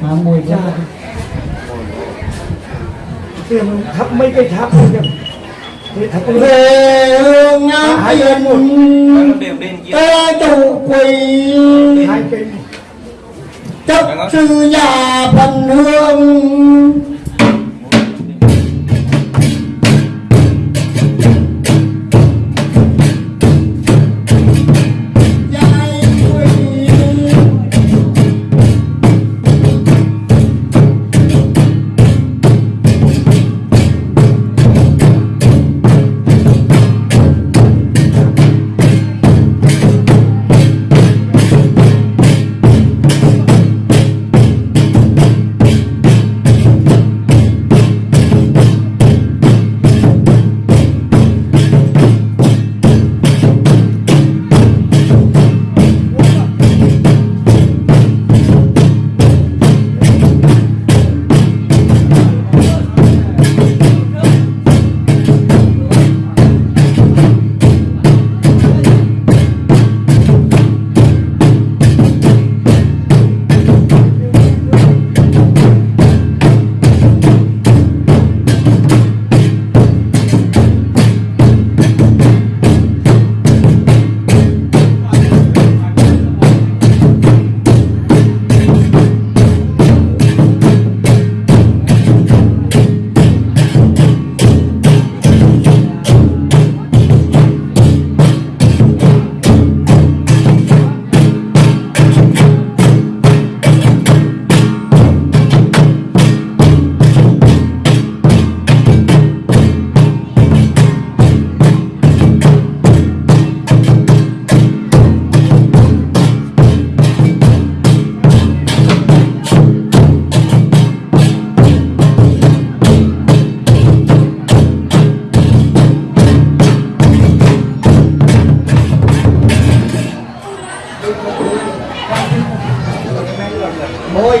Mà mùi ra tiền thắp mấy cây tháp thôi cái Về hương ngắm Hai bên một. tiền Ê tù quỳ. Chấp sư nhà phần hương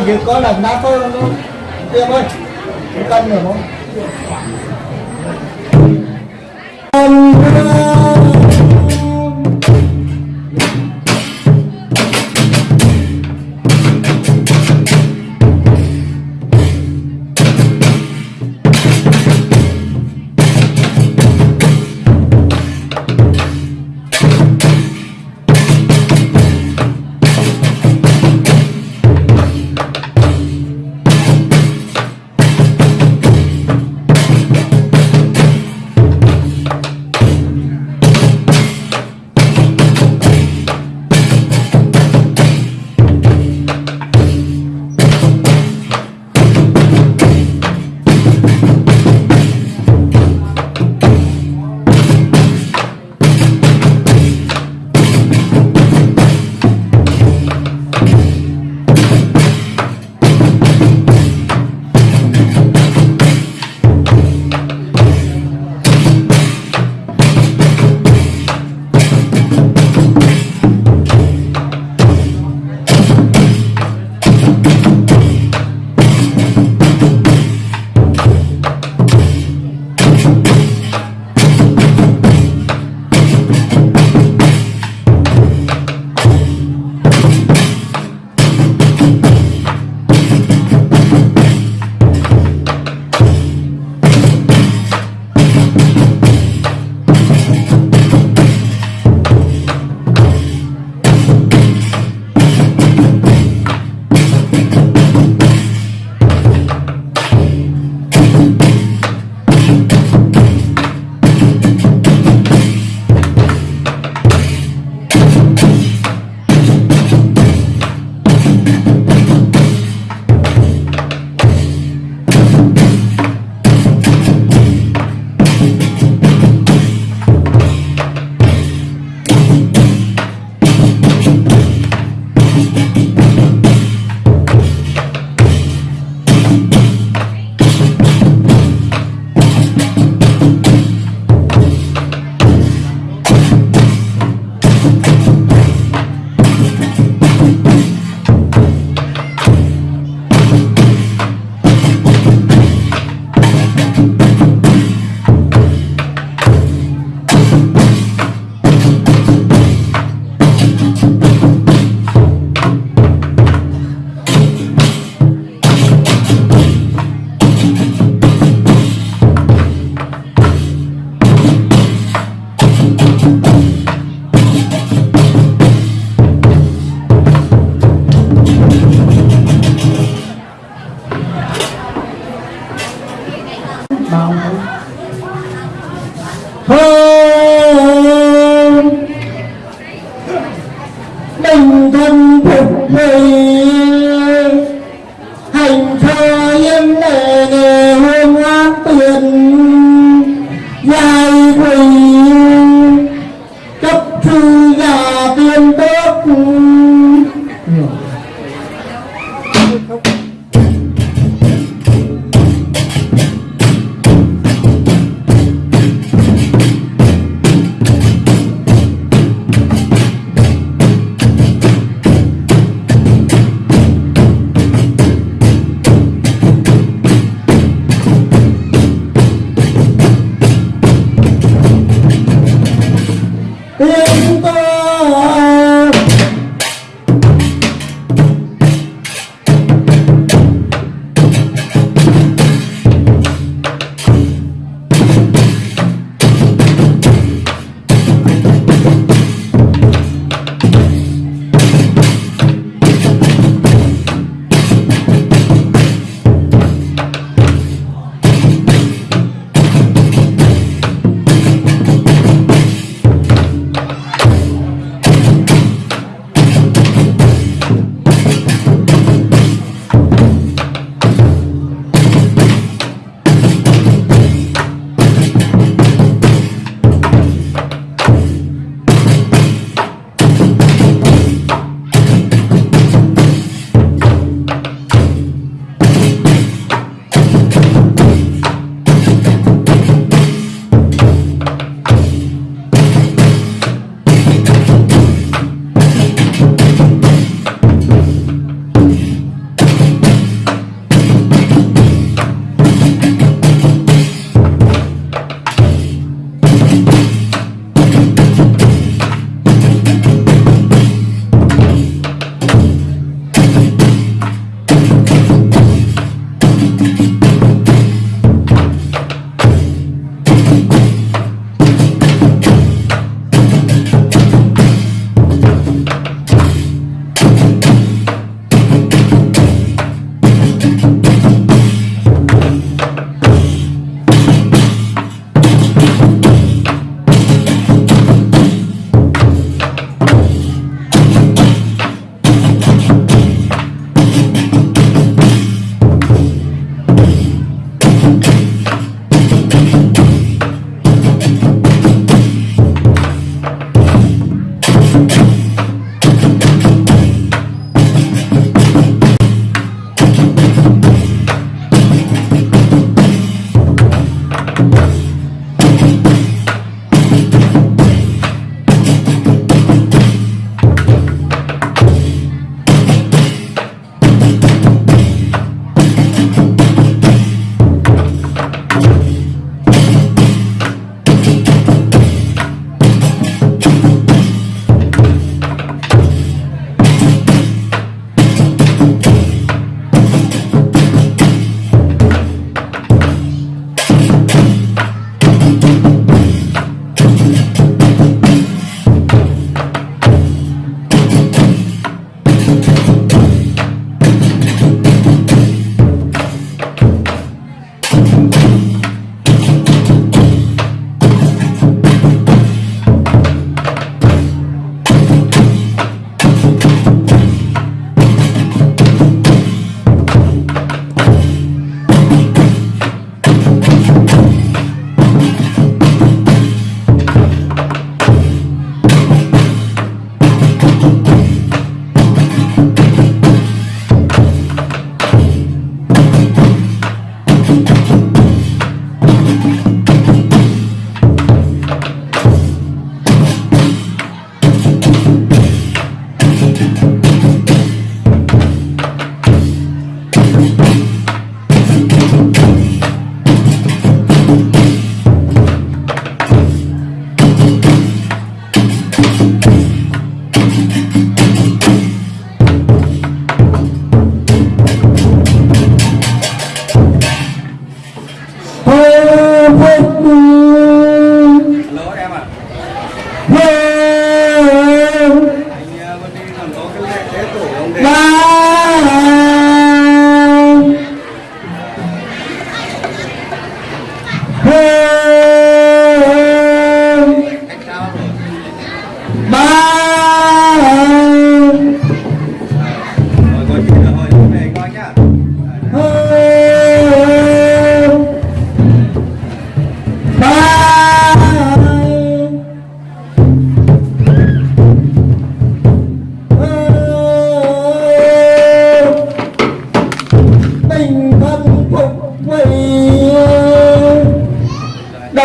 giờ có lần đá thôi luôn Tiêm ơi Cái cân rồi không?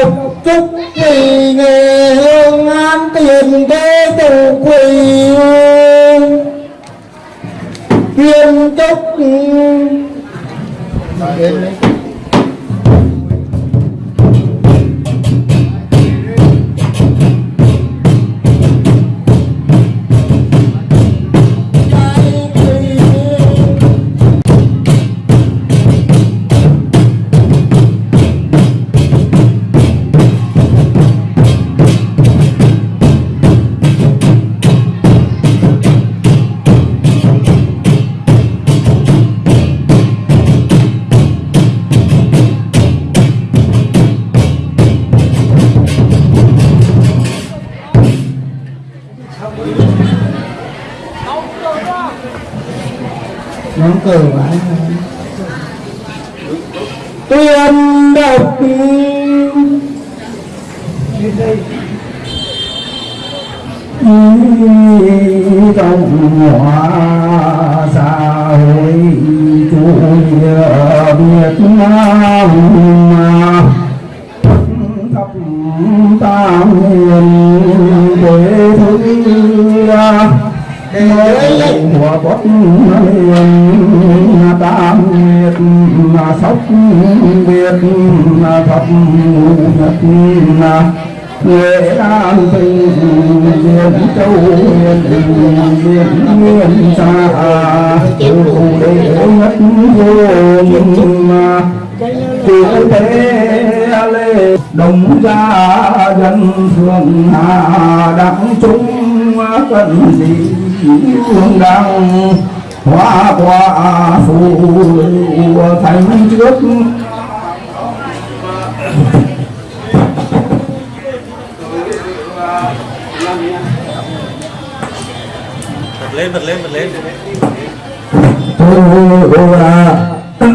lòng chúc vì nghề hương an tiền thế tổ quỳ viên chúc cười cờ vãi tuyên đọc đến đây Cộng hòa sóc việt thập nhật Nghệ An Bình Diện Châu Huyền Diện Nguyên Sa Chủ đệ nhất vô mà. Chủ thế lê Đồng gia dân thường hà đặng chúng cần gì hương đăng hoa quả phù thành trước bật lên bật lên bật lên. Tôi là tôi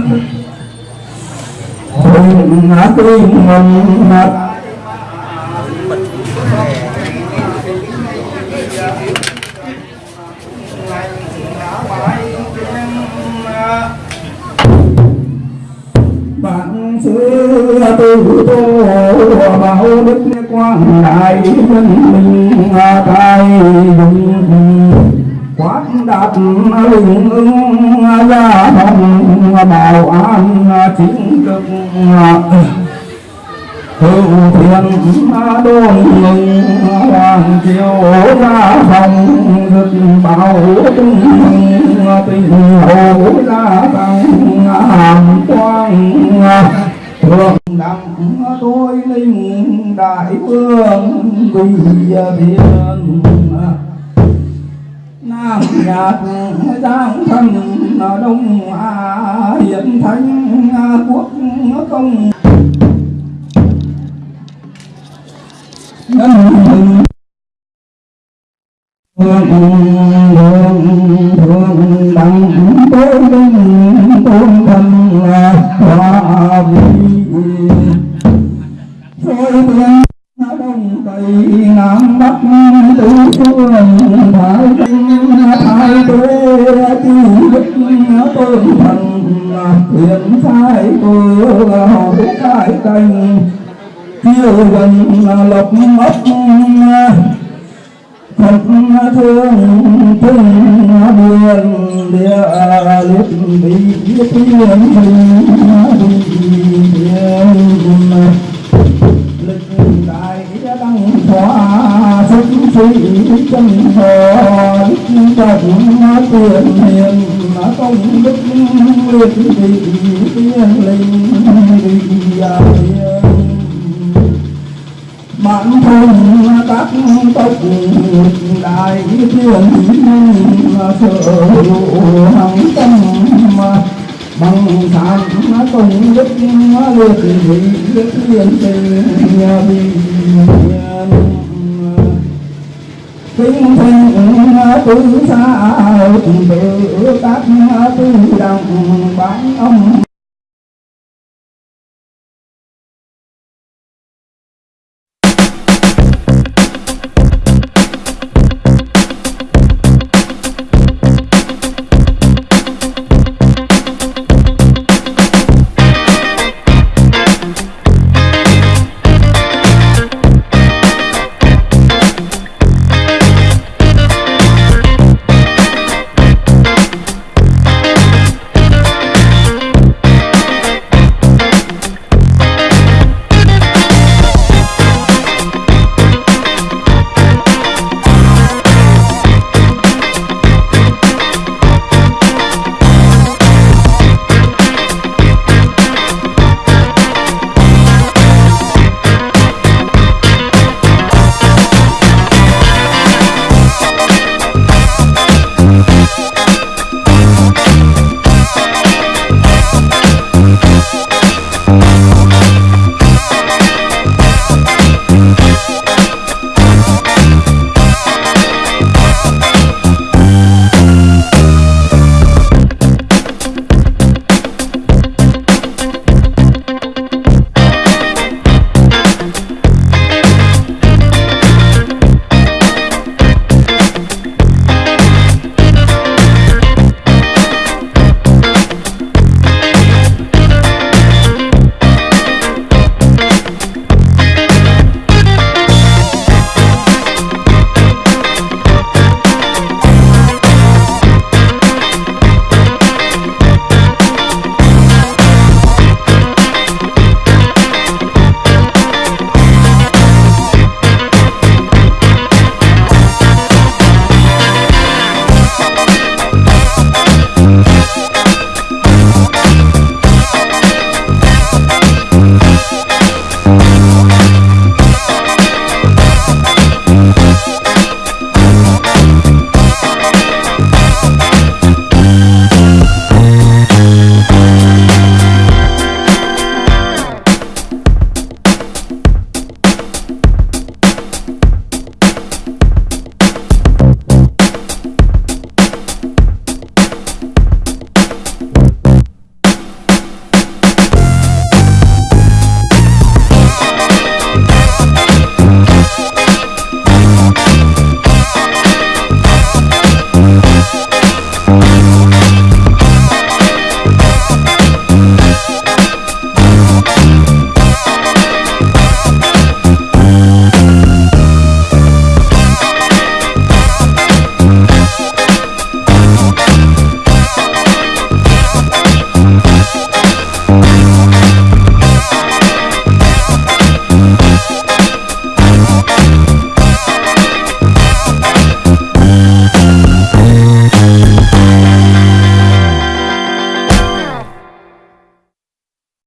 ngã tim mình mặt bạn xưa từ tô bảo đức quang đại nhân minh tài dung quát đạt linh ứng gia phòng bảo an chính cực hữu thiên đôn mừng hoàng triều gia phòng rực bảo tung tình hồ đại vương vì biên nam nhạc giang thân đông a hiện thánh quốc công nhân thương thương thương đặng tôi linh tôn thần thái tuế chi đức tôn thần hiện sai cơ họ cái cành chiều gần lộc mất thật thương thương buồn địa liệt bị thiên hình biển lịch đại đăng hóa sĩ chân hồ đức trọng tiền hiền công đức liệt vị tiên linh vị thiên bản thân các tộc đại thiên sở hữu hằng tâm bằng sản công đức liệt vị tiên tình bị kinh thành tư xa tự tác tư đồng bán ông.